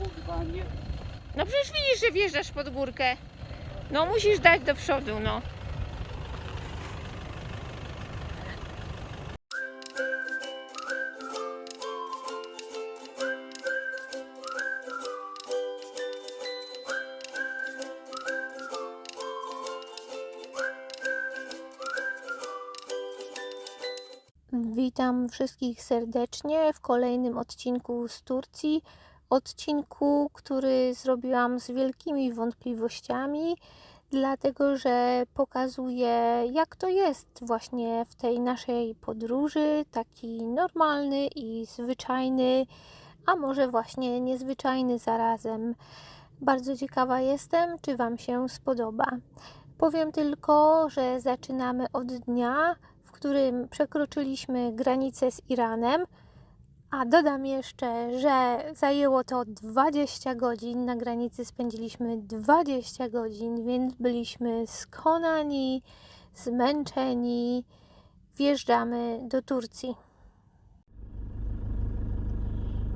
kurwa, nie. No przecież widzisz, że wjeżdżasz pod górkę. No musisz dać do przodu, no. Witam wszystkich serdecznie w kolejnym odcinku z Turcji. Odcinku, który zrobiłam z wielkimi wątpliwościami, dlatego że pokazuje, jak to jest właśnie w tej naszej podróży, taki normalny i zwyczajny, a może właśnie niezwyczajny zarazem. Bardzo ciekawa jestem, czy Wam się spodoba. Powiem tylko, że zaczynamy od dnia, w którym przekroczyliśmy granicę z Iranem, a dodam jeszcze, że zajęło to 20 godzin. Na granicy spędziliśmy 20 godzin, więc byliśmy skonani, zmęczeni. Wjeżdżamy do Turcji.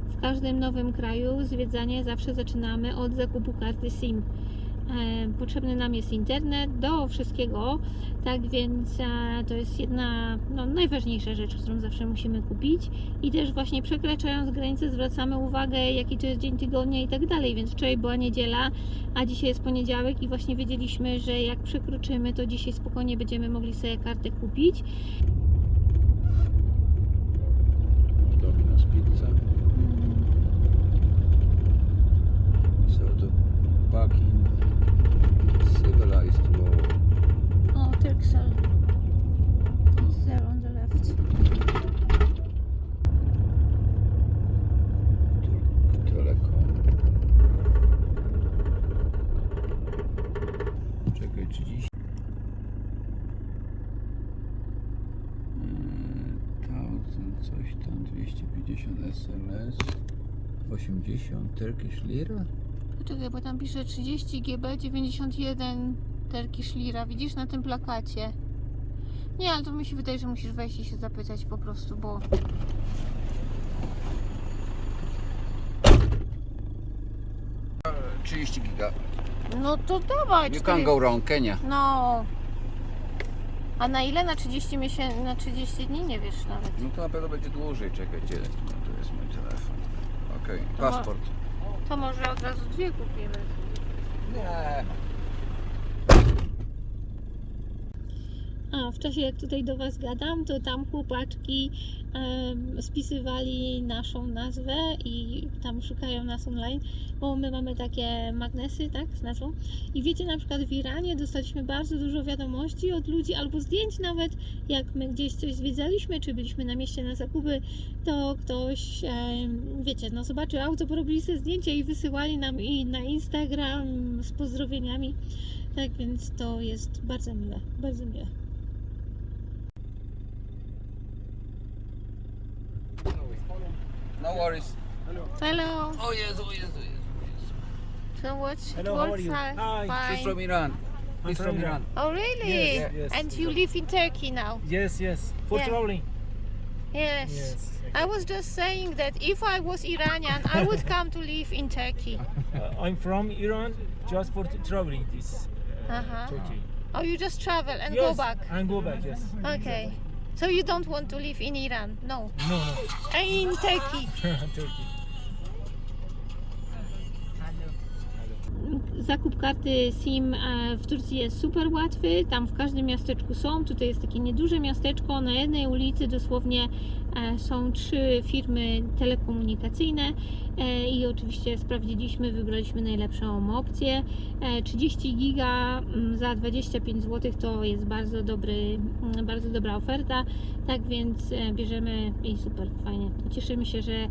W każdym nowym kraju zwiedzanie zawsze zaczynamy od zakupu karty SIM. E, Potrzebny nam jest internet do wszystkiego, tak więc e, to jest jedna no, najważniejsza rzecz, którą zawsze musimy kupić. I też właśnie przekraczając granicę zwracamy uwagę, jaki to jest dzień tygodnia i tak dalej. Więc wczoraj była niedziela, a dzisiaj jest poniedziałek i właśnie wiedzieliśmy, że jak przekroczymy, to dzisiaj spokojnie będziemy mogli sobie kartę kupić. Domino's Pizza. So the back in civilized world. O, Turkcell. It's there on the left. Turk Telekom. Czekaj, 30. Eee, Thousand, coś tam, 250 SMS. 80 Turkish Lira? Poczekaj, bo tam pisze 30 GB 91 Turkish Lira. Widzisz na tym plakacie? Nie, ale to mi się wydaje, że musisz wejść i się zapytać po prostu, bo 30 giga. no to dawaj. You can go wrong, Kenia. No. A na ile? Na 30 miesięcy, na 30 dni? Nie wiesz nawet. No to na pewno będzie dłużej, czekaj, gdzie? No, to jest mój telefon. Okej, ma- paszport. To może od razu dwie kupimy. Nie. A w czasie jak tutaj do Was gadam, to tam chłopaczki spisywali naszą nazwę i tam szukają nas online, bo my mamy takie magnesy, tak, z nazwą. I wiecie, na przykład w Iranie dostaliśmy bardzo dużo wiadomości od ludzi, albo zdjęć nawet, jak my gdzieś coś zwiedzaliśmy, czy byliśmy na mieście na zakupy, to ktoś, wiecie, no zobaczył auto, porobili sobie zdjęcia i wysyłali nam i na Instagram z pozdrowieniami. Tak więc to jest bardzo miłe, bardzo miłe. No worries. Hello. O Jezu, o Jezu, Jezu. So what? Hello, how are you? Hi. Hi. He's Fine. from Iran. He's from from Iran. Iran. Oh really? Yes, yes. And you live in Turkey now? Yes, yes. For Yeah. traveling. Yes. Yes. I was just saying that if I was Iranian, I would come to live in Turkey. Uh, I'm from Iran just for traveling this uh, Uh-huh. Turkey. Oh, you just travel and yes, go back. And go back, yes. Okay. So you don't want to live in Iran? No. No, In Turkey. no. Turkey. Zakup karty SIM e, w Turcji jest super łatwy. Tam w każdym miasteczku są. Tutaj jest takie nieduże miasteczko. Na jednej ulicy dosłownie e, są trzy firmy telekomunikacyjne e, i oczywiście sprawdziliśmy, wybraliśmy najlepszą opcję. E, 30 giga mm, za 25 zł to jest bardzo dobry, mm, bardzo dobra oferta. Tak więc bierzemy i super, fajnie. Cieszymy się, że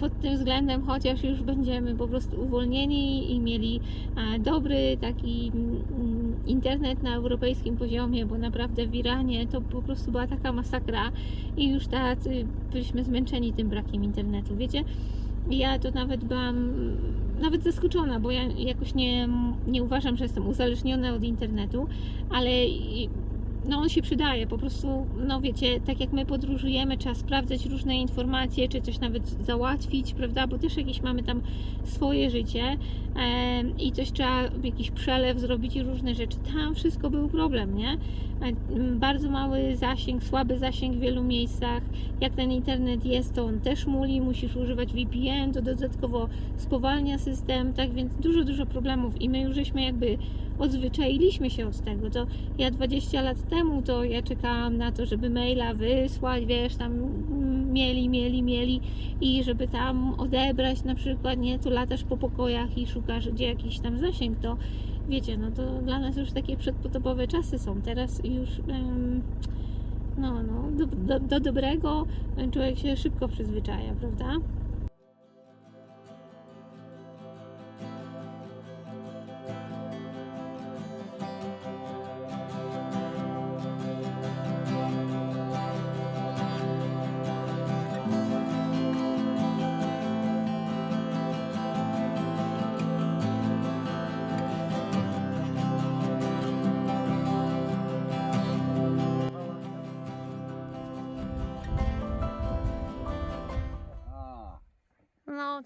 pod tym względem, chociaż już będziemy po prostu uwolnieni i mieli e, dobry taki mm, internet na europejskim poziomie, bo naprawdę w Iranie to po prostu była taka masakra i już tacy byliśmy zmęczeni tym brakiem internetu, wiecie? Ja to nawet byłam mm, nawet zaskoczona, bo ja jakoś nie, nie uważam, że jestem uzależniona od internetu, ale no on się przydaje, po prostu, no wiecie, tak jak my podróżujemy, trzeba sprawdzać różne informacje, czy coś nawet załatwić, prawda, bo też jakieś mamy tam swoje życie em, i coś trzeba, jakiś przelew zrobić i różne rzeczy. Tam wszystko był problem, nie? E, m, Bardzo mały zasięg, słaby zasięg w wielu miejscach. Jak ten internet jest, to on też muli, musisz używać VPN, to dodatkowo spowalnia system, tak więc dużo, dużo problemów i my już żeśmy jakby odzwyczailiśmy się od tego. To ja 20 lat temu to ja czekałam na to, żeby maila wysłać, wiesz, tam mieli, mieli, mieli i żeby tam odebrać na przykład, nie, to latasz po pokojach i szukasz gdzie jakiś tam zasięg, to wiecie, no to dla nas już takie przedpotopowe czasy są. Teraz już no, no, do, do, do dobrego człowiek się szybko przyzwyczaja, prawda?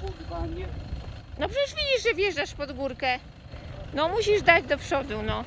kurwa nie? No przecież widzisz, że wjeżdżasz pod górkę. No musisz dać do przodu, no.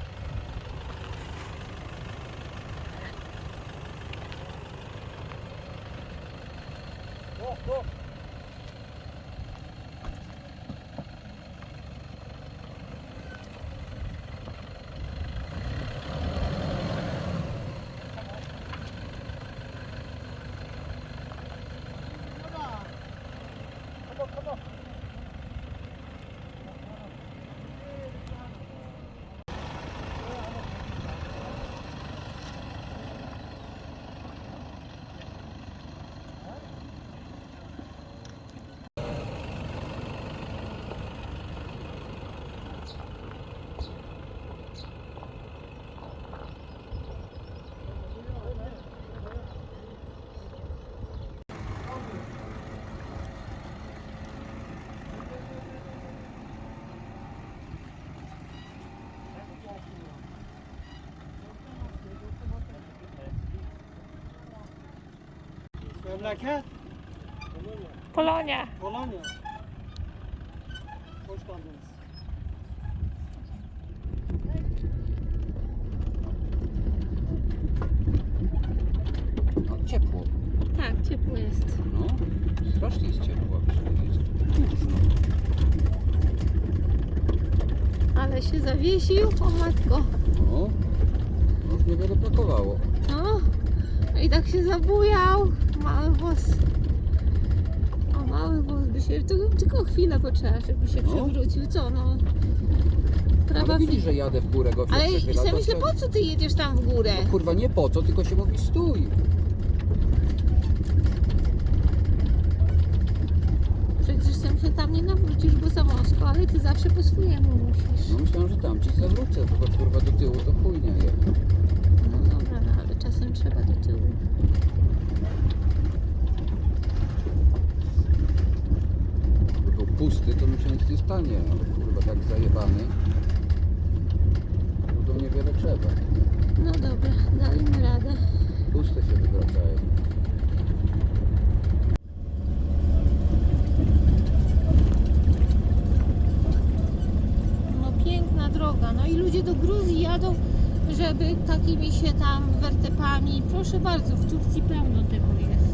Memleket Polonia. Polonya. Hoş geldiniz. No ciepło. Tak, ciepło jest. No, strasznie jest ciepło. Jest duszno. Ale się zawiesił, o matko. No, no już niewiele brakowało. No. I tak się zabujał. Mały włos. O, mały włos by się... To tylko chwilę potrzeba, żeby się No. przewrócił. Co, no? Prawa... Ale widzisz, że jadę w górę, go Ale i sobie myślę, po co ty jedziesz tam w górę? No, kurwa nie po co, tylko się mówi stój. Przecież sam się tam nie nawrócisz, bo za wąsko, ale ty zawsze po swojemu musisz. No myślałem, że tam ci zawrócę, tylko kurwa do tyłu to chujnia je. No dobra, no ale czasem trzeba do tyłu. Gdyby był pusty, to mi się nic nie stanie, ale kurwa tak zajebany. To niewiele trzeba. No dobra, dajmy radę. Puste się wywracają. No piękna droga. No i ludzie do Gruzji jadą, żeby takimi się tam wertepami. Proszę bardzo, w Turcji pełno tego jest.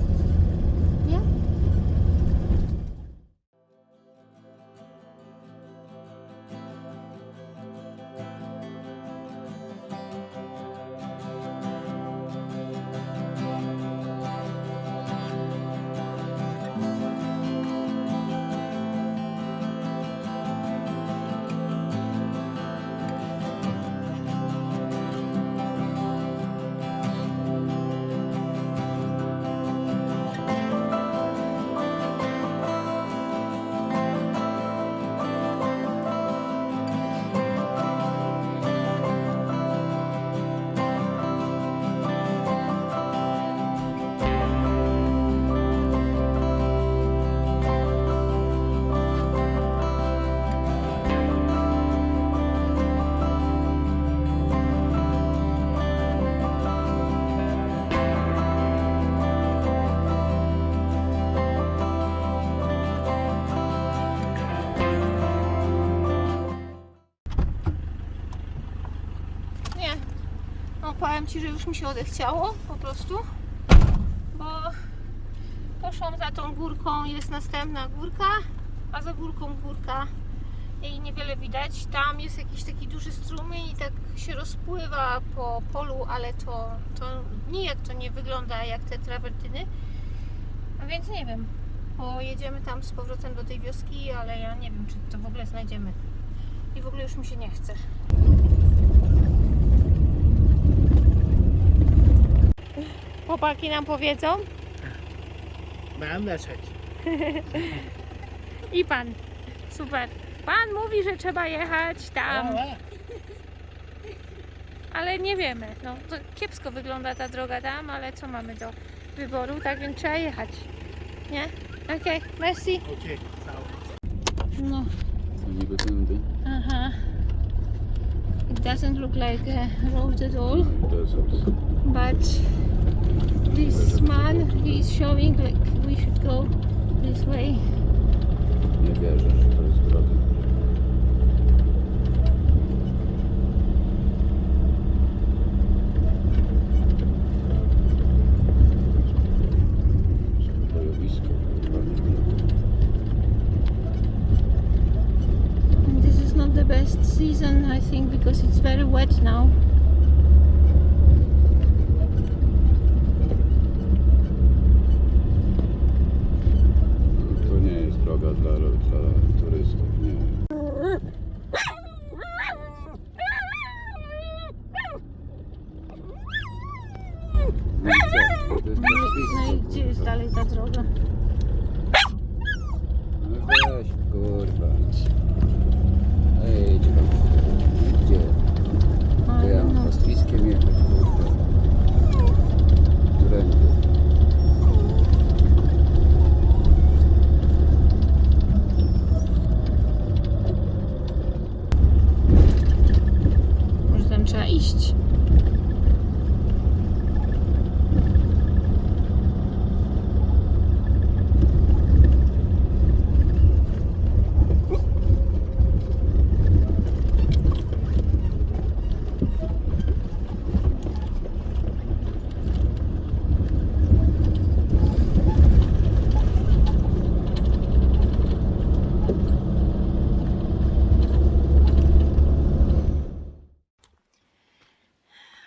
Ci, że już mi się odechciało po prostu, bo poszłam za tą górką, jest następna górka, a za górką górka i niewiele widać. Tam jest jakiś taki duży strumień i tak się rozpływa po polu, ale to, to nijak to nie wygląda jak te trawertyny. A więc nie wiem, pojedziemy tam z powrotem do tej wioski, ale ja nie wiem, czy to w ogóle znajdziemy. I w ogóle już mi się nie chce. Chłopaki nam powiedzą Mam leczeć. i pan. Super. Pan mówi, że trzeba jechać tam, ale nie wiemy. No, to kiepsko wygląda ta droga tam, ale co mamy do wyboru, tak więc trzeba jechać. Nie? Okej, merci. Okej, ciao. No, niby tędy. aha. It doesn't look like a road at all. Desert. but this man is showing like we should go this way Nie wierzę, że to jest droga. Bojowisko, kurwa, nie wiem. and this is not the best season i think because it's very wet now No? To jest no i gdzie jest dalej ta droga No weź, kurwa. Ej, gdzie tam? Gdzie? To ja Ale no, pastwiskiem jechać, kurwa. Którędy? może tam trzeba iść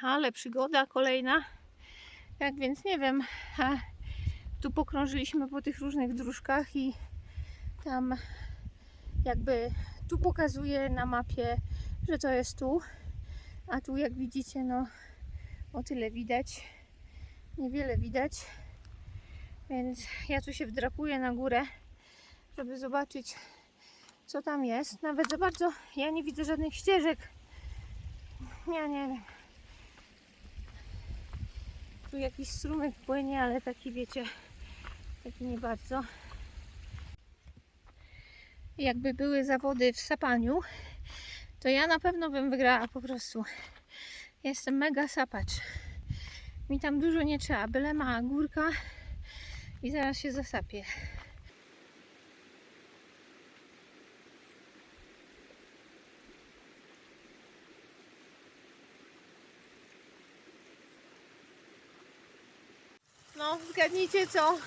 ale przygoda kolejna. Tak więc nie wiem. Tu pokrążyliśmy po tych różnych dróżkach i tam jakby tu pokazuje na mapie, że to jest tu. A tu jak widzicie, no o tyle widać. Niewiele widać. Więc ja tu się wdrapuję na górę, żeby zobaczyć co tam jest. Nawet za bardzo ja nie widzę żadnych ścieżek. Ja nie wiem. Tu jakiś strumyk płynie, ale taki wiecie, taki nie bardzo. Jakby były zawody w sapaniu, to ja na pewno bym wygrała po prostu. Jestem mega sapacz. Mi tam dużo nie trzeba, byle mała górka i zaraz się zasapie. No, zgadnijcie co?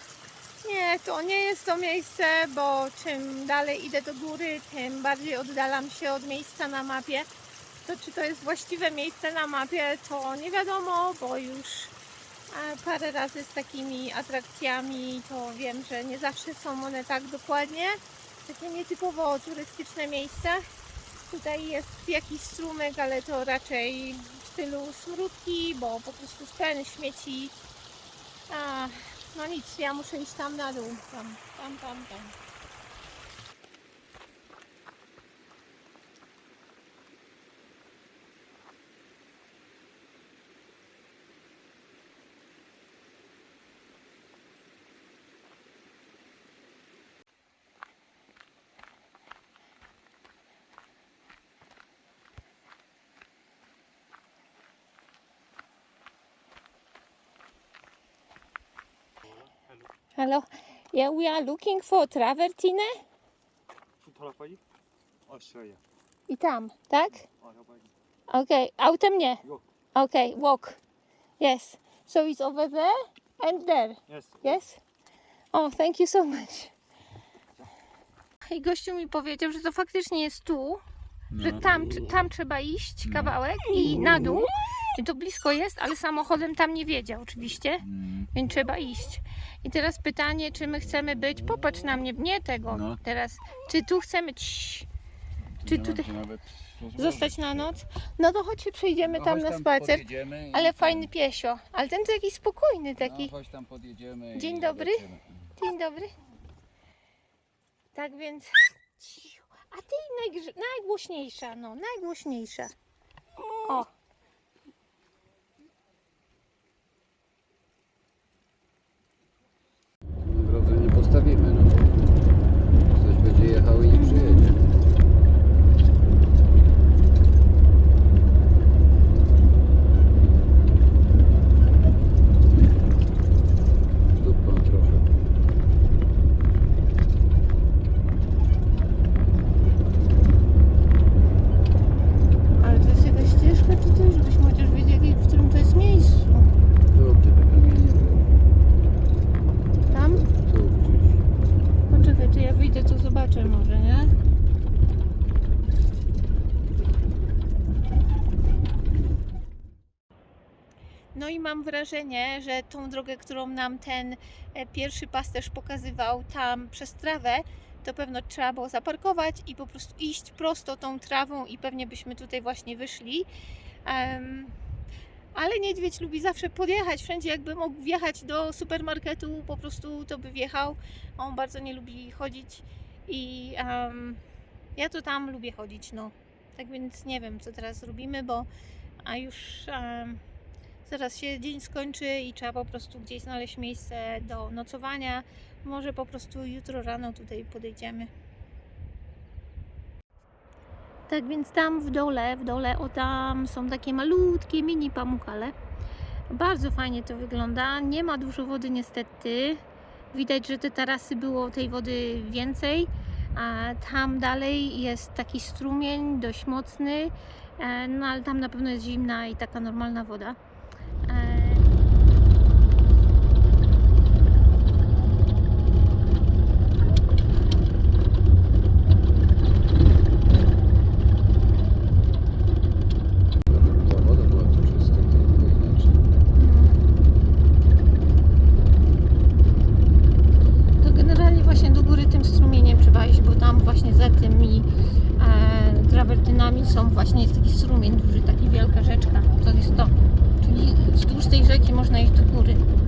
Nie, to nie jest to miejsce, bo czym dalej idę do góry, tym bardziej oddalam się od miejsca na mapie. To czy to jest właściwe miejsce na mapie, to nie wiadomo, bo już e, parę razy z takimi atrakcjami to wiem, że nie zawsze są one tak dokładnie. Takie nietypowo turystyczne miejsce. Tutaj jest jakiś strumyk, ale to raczej w stylu smródki, bo po prostu ten śmieci a, no nic, ja muszę iść tam na dół. Tam, tam, tam, tam. Hello. Yeah, we are looking for travertine. I tam, tak? Okej, autem nie. Okay, walk. Yes. So it's over there and there. Yes. Yes? Oh, thank you so much. I gościu mi powiedział, że to faktycznie jest tu, że tam, tam trzeba iść kawałek i na dół. I to blisko jest, ale samochodem tam nie wiedzie oczywiście, Mm. więc trzeba iść. I teraz pytanie, czy my chcemy być, popatrz na mnie, nie tego No. teraz, czy tu chcemy Cii, czy tutaj zostać na noc? No to chodź się przejdziemy No tam na spacer. i Ale tam- fajny piesio, ale ten to jakiś spokojny taki. No, tam podjedziemy. Dzień dobry. Dzień dobry. Tak więc. Cicho. A ty najgrze... najgłośniejsza, no, najgłośniejsza. O. Na drodze nie postawimy, no bo ktoś będzie jechał i nie przyjedzie. Dupą trochę. Ale to jest jakaś ścieżka, czy coś, żebyśmy chociaż wiedzieli, w którym to jest miejscu. Tu gdzie te kamienie były. Tam? Tu gdzieś. Poczekaj, to ja wyjdę, to zobaczę może, nie? No i mam wrażenie, że tą drogę, którą nam ten e, pierwszy pasterz pokazywał tam przez trawę, to pewno trzeba było zaparkować i po prostu iść prosto tą trawą i pewnie byśmy tutaj właśnie wyszli. Em, ale niedźwiedź lubi zawsze podjechać wszędzie, jakby mógł wjechać do supermarketu, po prostu to by wjechał. On bardzo nie lubi chodzić i em, ja to tam lubię chodzić, no. Tak więc nie wiem, co teraz robimy, bo a już em, zaraz się dzień skończy i trzeba po prostu gdzieś znaleźć miejsce do nocowania. Może po prostu jutro rano tutaj podejdziemy. Tak więc tam w dole, w dole, o tam są takie malutkie mini pamukale. Bardzo fajnie to wygląda. Nie ma dużo wody niestety. Widać, że te tarasy było tej wody więcej. A tam dalej jest taki strumień dość mocny, e, no ale tam na pewno jest zimna i taka normalna woda. E, Ta woda była tu czysta, to było inaczej. To generalnie właśnie do góry tym strumieniem trzeba iść, bo tam właśnie za tymi e, trawertynami są właśnie jest taki strumień duży, taki wielka rzeczka. To jest to. Czyli wzdłuż tej rzeki można iść do góry.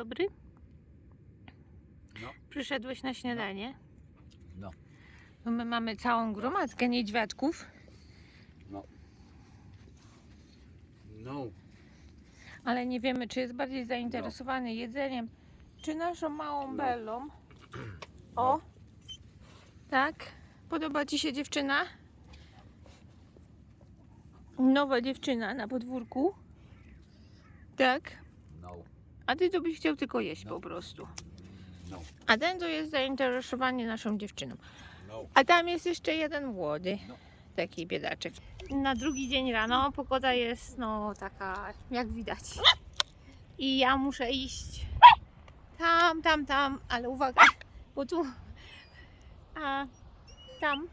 Dobry. No. Przyszedłeś na śniadanie. No. No my mamy całą gromadkę niedźwiadków, No. ale nie wiemy, czy jest bardziej zainteresowany jedzeniem, czy naszą małą No. Bellą. O! Tak? Podoba Ci się dziewczyna? Nowa dziewczyna na podwórku. Tak? A ty to byś chciał tylko jeść No. po prostu. No. A ten to jest zainteresowany naszą dziewczyną. No. A tam jest jeszcze jeden młody. No. Taki biedaczek. Na drugi dzień rano pogoda jest no taka jak widać. I ja muszę iść. Tam, tam, tam, ale uwaga, bo tu, a tam.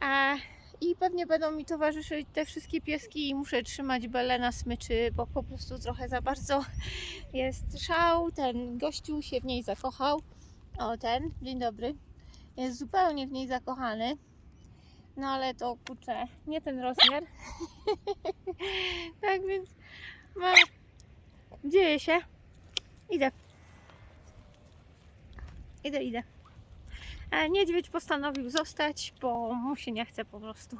A, I pewnie będą mi towarzyszyć te wszystkie pieski i muszę trzymać Belę na smyczy, bo po prostu trochę za bardzo jest szał. Ten gościu się w niej zakochał. O, ten, dzień dobry. Jest zupełnie w niej zakochany. No ale to kurczę, nie ten rozmiar. tak więc no, dzieje się. Idę. Idę, idę. E, Niedźwiedź postanowił zostać, bo mu się nie chce po prostu.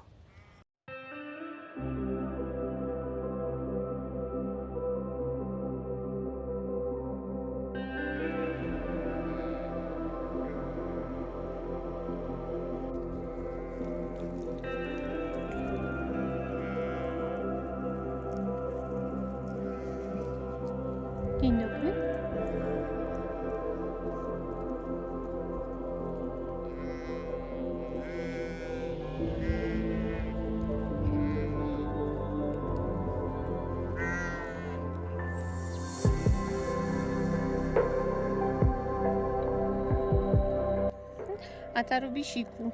A ta robi siku.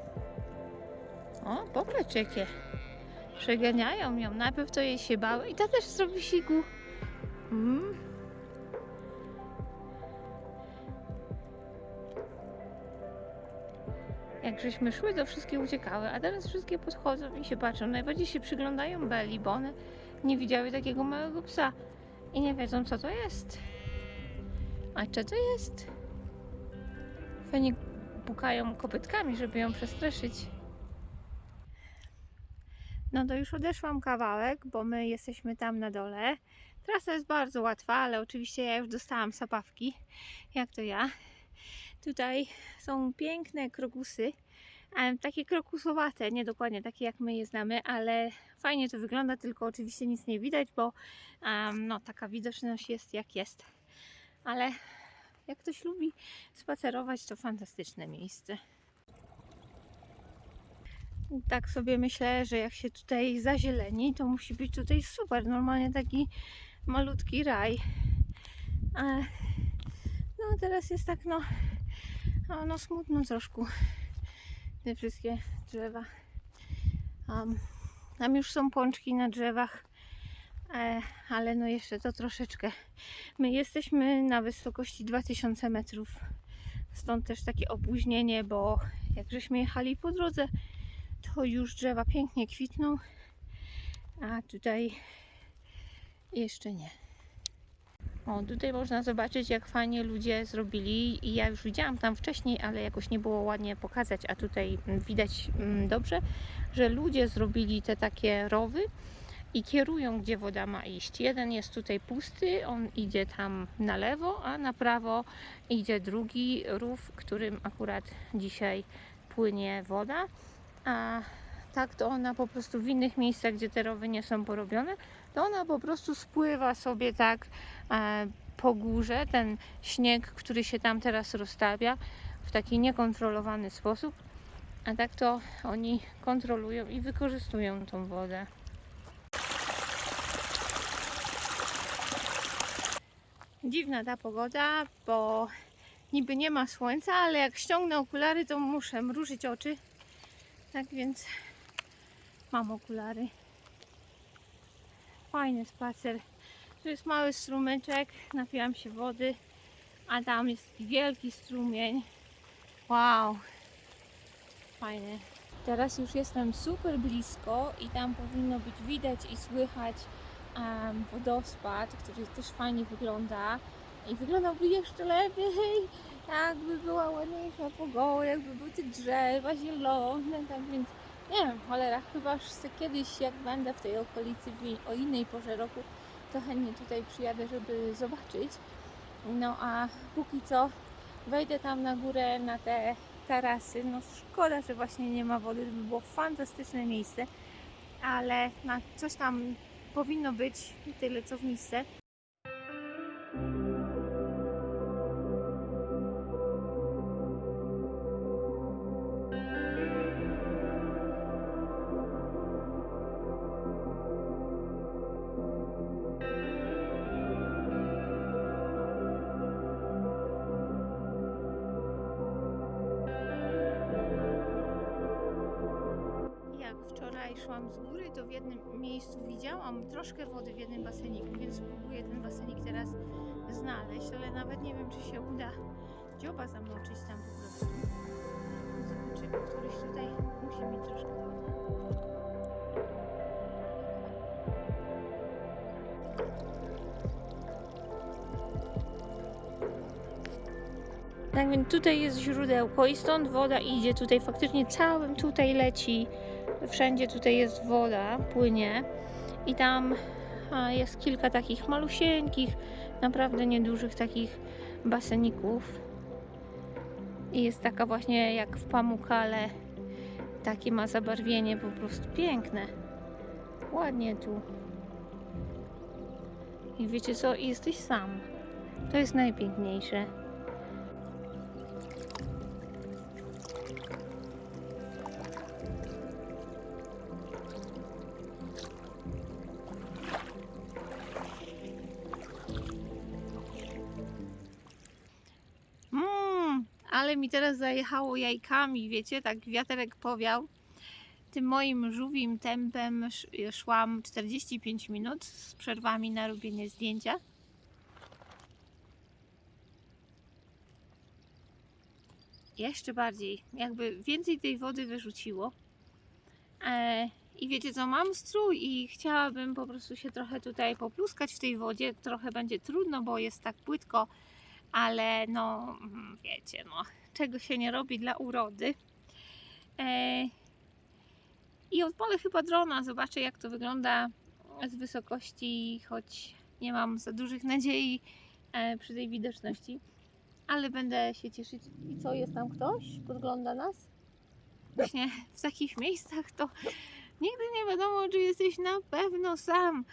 O, popatrz jakie. Przeganiają ją. Najpierw to jej się bały i ta też zrobi siku. Mm. Jak żeśmy szły, to wszystkie uciekały, a teraz wszystkie podchodzą i się patrzą. Najbardziej się przyglądają Beli, bo one nie widziały takiego małego psa i nie wiedzą, co to jest. A co to jest? Fajnie pukają kopytkami, żeby ją przestraszyć. No to już odeszłam kawałek, bo my jesteśmy tam na dole. Trasa jest bardzo łatwa, ale oczywiście ja już dostałam sapawki, jak to ja. Tutaj są piękne krokusy, takie krokusowate, nie dokładnie takie jak my je znamy, ale fajnie to wygląda, tylko oczywiście nic nie widać, bo em, no, taka widoczność jest jak jest. Ale jak ktoś lubi spacerować, to fantastyczne miejsce. Tak sobie myślę, że jak się tutaj zazieleni, to musi być tutaj super. Normalnie taki malutki raj. A, no teraz jest tak no, no, no smutno troszkę. Te wszystkie drzewa. Um, tam już są pączki na drzewach, ale no jeszcze to troszeczkę. My jesteśmy na wysokości 2000 metrów. Stąd też takie opóźnienie, bo jak żeśmy jechali po drodze, to już drzewa pięknie kwitną, a tutaj jeszcze nie. O, tutaj można zobaczyć, jak fajnie ludzie zrobili. I ja już widziałam tam wcześniej, ale jakoś nie było ładnie pokazać, a tutaj widać mm, dobrze, że ludzie zrobili te takie rowy i kierują, gdzie woda ma iść. Jeden jest tutaj pusty, on idzie tam na lewo, a na prawo idzie drugi rów, którym akurat dzisiaj płynie woda. A tak to ona po prostu w innych miejscach, gdzie te rowy nie są porobione, to ona po prostu spływa sobie tak e, po górze, ten śnieg, który się tam teraz rozstawia w taki niekontrolowany sposób. A tak to oni kontrolują i wykorzystują tą wodę. Dziwna ta pogoda, bo niby nie ma słońca, ale jak ściągnę okulary, to muszę mrużyć oczy. Tak więc mam okulary. Fajny spacer. Tu jest mały strumyczek, napiłam się wody, a tam jest wielki strumień. Wow, fajny. Teraz już jestem super blisko i tam powinno być widać i słychać wodospad, który też fajnie wygląda. I wyglądałby jeszcze lepiej, jakby była ładniejsza pogoda, jakby były te drzewa zielone, tak więc nie wiem, cholera, chyba że kiedyś jak będę w tej okolicy o innej porze roku, to chętnie tutaj przyjadę, żeby zobaczyć. No a póki co wejdę tam na górę, na te tarasy. No szkoda, że właśnie nie ma wody, to by było fantastyczne miejsce, ale na coś tam powinno być, tyle co w misce. Troszkę wody w jednym baseniku, więc spróbuję ten basenik teraz znaleźć, ale nawet nie wiem, czy się uda dzioba zamoczyć tam po prostu. Zobaczymy, któryś tutaj musi mieć troszkę wody. Tak więc tutaj jest źródełko i stąd woda idzie tutaj, faktycznie całym tutaj leci, wszędzie tutaj jest woda, płynie i tam jest kilka takich malusieńkich, naprawdę niedużych takich baseników. I jest taka właśnie jak w Pamukale, takie ma zabarwienie po prostu piękne, ładnie tu. I wiecie co, I jesteś sam, to jest najpiękniejsze. Teraz zajechało jajkami, wiecie, tak wiaterek powiał. Tym moim żółwim tempem sz- szłam 45 minut z przerwami na robienie zdjęcia. Jeszcze bardziej, jakby więcej tej wody wyrzuciło. E, I wiecie co, mam strój i chciałabym po prostu się trochę tutaj popluskać w tej wodzie. Trochę będzie trudno, bo jest tak płytko, ale no mm, wiecie, no czego się nie robi dla urody. E, I odpalę chyba drona, zobaczę jak to wygląda z wysokości, choć nie mam za dużych nadziei e, przy tej widoczności, ale będę się cieszyć. I co, jest tam ktoś? Podgląda nas? Właśnie w takich miejscach to nigdy nie wiadomo, czy jesteś na pewno sam.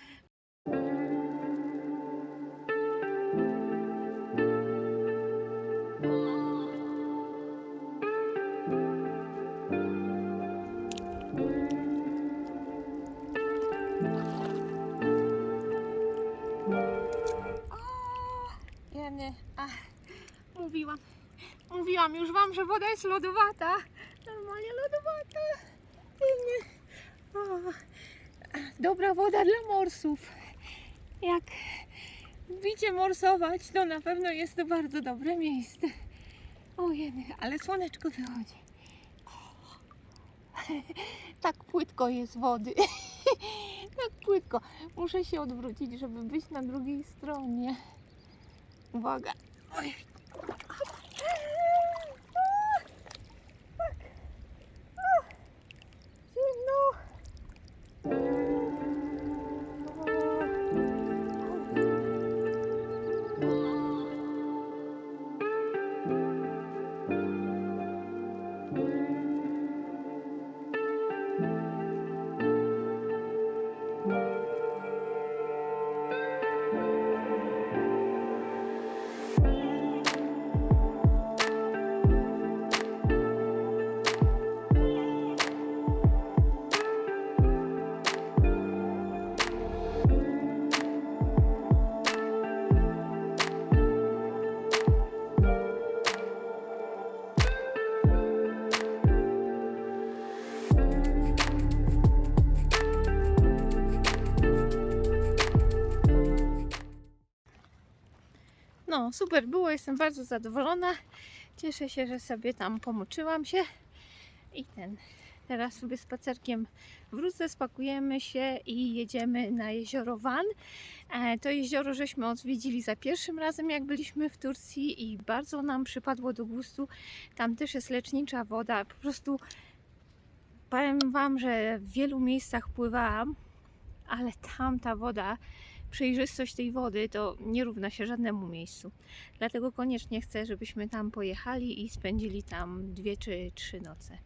Mówiłam, mówiłam już wam, że woda jest lodowata. Normalnie lodowata. O, dobra woda dla morsów. Jak lubicie morsować, to na pewno jest to bardzo dobre miejsce. O jeny, ale słoneczko wychodzi. Tak płytko jest wody. tak płytko. Muszę się odwrócić, żeby być na drugiej stronie. Uwaga. Oj. Super było, jestem bardzo zadowolona. Cieszę się, że sobie tam pomoczyłam się. I ten, teraz sobie spacerkiem wrócę, spakujemy się i jedziemy na jezioro Van. E, To jezioro żeśmy odwiedzili za pierwszym razem, jak byliśmy w Turcji i bardzo nam przypadło do gustu. Tam też jest lecznicza woda. Po prostu powiem Wam, że w wielu miejscach pływałam, ale tam ta woda przejrzystość tej wody to nie równa się żadnemu miejscu. Dlatego koniecznie chcę, żebyśmy tam pojechali i spędzili tam dwie czy trzy noce.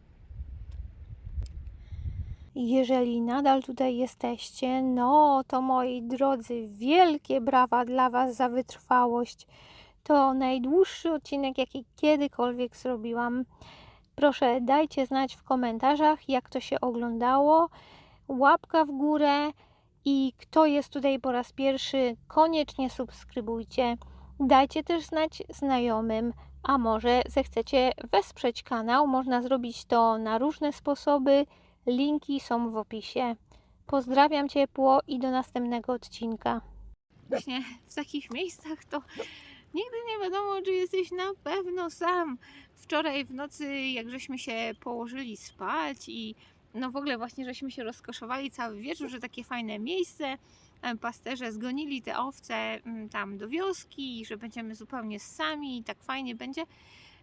Jeżeli nadal tutaj jesteście, no to moi drodzy, wielkie brawa dla Was za wytrwałość. To najdłuższy odcinek, jaki kiedykolwiek zrobiłam. Proszę, dajcie znać w komentarzach, jak to się oglądało. Łapka w górę. I kto jest tutaj po raz pierwszy, koniecznie subskrybujcie. Dajcie też znać znajomym, a może zechcecie wesprzeć kanał. Można zrobić to na różne sposoby. Linki są w opisie. Pozdrawiam ciepło i do następnego odcinka. Właśnie w takich miejscach to nigdy nie wiadomo, czy jesteś na pewno sam. Wczoraj w nocy, jak żeśmy się położyli spać i no w ogóle właśnie żeśmy się rozkoszowali cały wieczór, że takie fajne miejsce. em, Pasterze zgonili te owce mm, tam do wioski że będziemy zupełnie sami i tak fajnie będzie.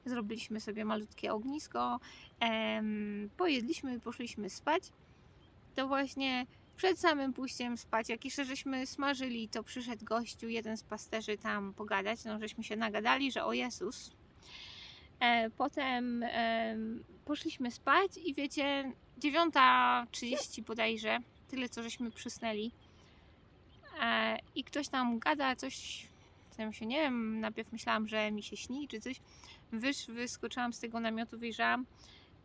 Zrobiliśmy sobie malutkie ognisko, em, pojedliśmy i poszliśmy spać. To właśnie przed samym pójściem spać, jak jeszcze żeśmy smażyli, to przyszedł gościu, jeden z pasterzy tam pogadać, no żeśmy się nagadali, że o Jezus. E, potem em, poszliśmy spać i wiecie, 9.30 bodajże, tyle co żeśmy przysnęli. E, I ktoś tam gada coś, w sensie nie wiem, najpierw myślałam, że mi się śni czy coś. Wysz, wyskoczyłam z tego namiotu, wyjrzałam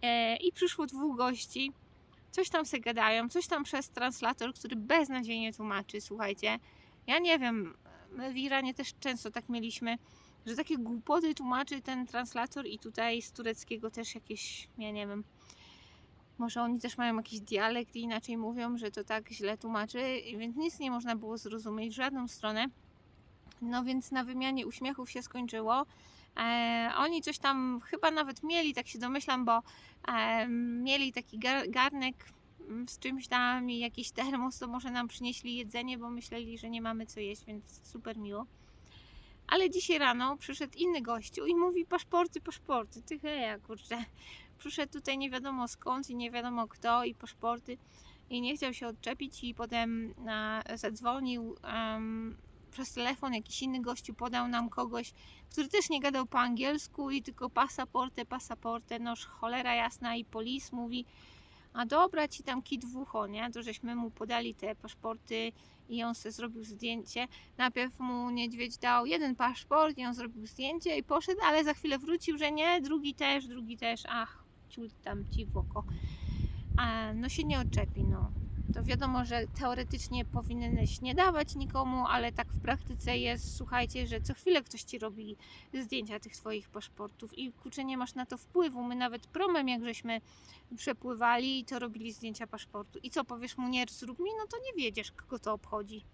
e, i przyszło dwóch gości. Coś tam se gadają, coś tam przez translator, który beznadziejnie tłumaczy, słuchajcie. Ja nie wiem, my w Iranie też często tak mieliśmy, że takie głupoty tłumaczy ten translator i tutaj z tureckiego też jakieś, ja nie wiem, może oni też mają jakiś dialekt i inaczej mówią, że to tak źle tłumaczy, więc nic nie można było zrozumieć w żadną stronę. No więc na wymianie uśmiechów się skończyło. E, oni coś tam chyba nawet mieli, tak się domyślam, bo e, mieli taki gar, garnek mm, z czymś tam i jakiś termos, to może nam przynieśli jedzenie, bo myśleli, że nie mamy co jeść, więc super miło. Ale dzisiaj rano przyszedł inny gościu i mówi paszporty, paszporty. Ty heja, kurczę. Przyszedł tutaj nie wiadomo skąd i nie wiadomo kto i paszporty i nie chciał się odczepić i potem e, zadzwonił em, przez telefon jakiś inny gościu podał nam kogoś, który też nie gadał po angielsku i tylko pasaporte, pasaporte, noż cholera jasna i polis mówi a dobra ci tam kit w ucho, nie? To żeśmy mu podali te paszporty i on sobie zrobił zdjęcie. Najpierw mu niedźwiedź dał jeden paszport i on zrobił zdjęcie i poszedł, ale za chwilę wrócił, że nie, drugi też, drugi też, ach, ciul tam ci w oko. A, no się nie odczepi, no. To wiadomo, że teoretycznie powinieneś nie dawać nikomu, ale tak w praktyce jest, słuchajcie, że co chwilę ktoś ci robi zdjęcia tych twoich paszportów i kurczę, nie masz na to wpływu. My nawet promem, jak żeśmy przepływali, to robili zdjęcia paszportu. I co, powiesz mu nie zrób mi? No to nie wiedziesz, kogo to obchodzi.